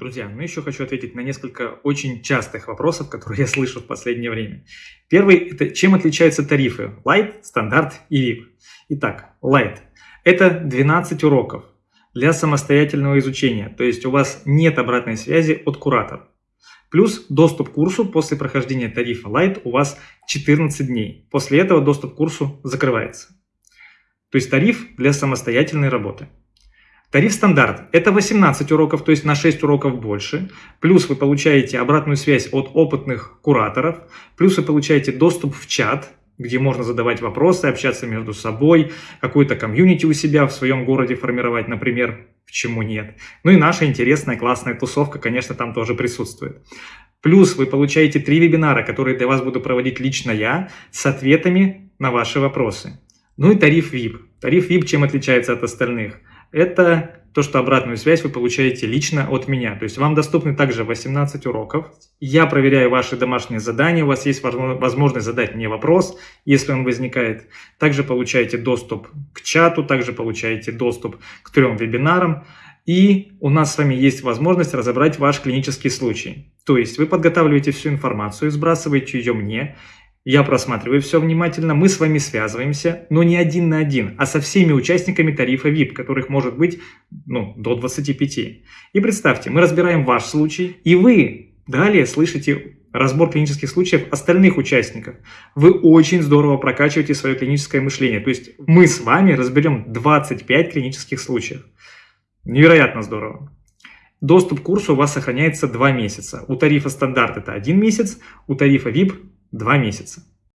Друзья, ну еще хочу ответить на несколько очень частых вопросов, которые я слышу в последнее время. Первый – это чем отличаются тарифы Light, стандарт и VIP. Итак, Light – это 12 уроков для самостоятельного изучения, то есть у вас нет обратной связи от куратора. Плюс доступ к курсу после прохождения тарифа Light у вас 14 дней. После этого доступ к курсу закрывается. То есть тариф для самостоятельной работы. Тариф стандарт – это 18 уроков, то есть на 6 уроков больше. Плюс вы получаете обратную связь от опытных кураторов. Плюс вы получаете доступ в чат, где можно задавать вопросы, общаться между собой, какую-то комьюнити у себя в своем городе формировать, например, почему нет. Ну и наша интересная, классная тусовка, конечно, там тоже присутствует. Плюс вы получаете три вебинара, которые для вас буду проводить лично я, с ответами на ваши вопросы. Ну и тариф VIP. Тариф VIP чем отличается от остальных? Это то, что обратную связь вы получаете лично от меня. То есть вам доступны также 18 уроков. Я проверяю ваши домашние задания, у вас есть возможность задать мне вопрос, если он возникает. Также получаете доступ к чату, также получаете доступ к трем вебинарам. И у нас с вами есть возможность разобрать ваш клинический случай. То есть вы подготавливаете всю информацию, сбрасываете ее мне, я просматриваю все внимательно, мы с вами связываемся, но не один на один, а со всеми участниками тарифа VIP, которых может быть ну, до 25. И представьте, мы разбираем ваш случай, и вы далее слышите разбор клинических случаев остальных участников. Вы очень здорово прокачиваете свое клиническое мышление. То есть мы с вами разберем 25 клинических случаев. Невероятно здорово. Доступ к курсу у вас сохраняется 2 месяца. У тарифа стандарт это 1 месяц, у тарифа VIP Два месяца.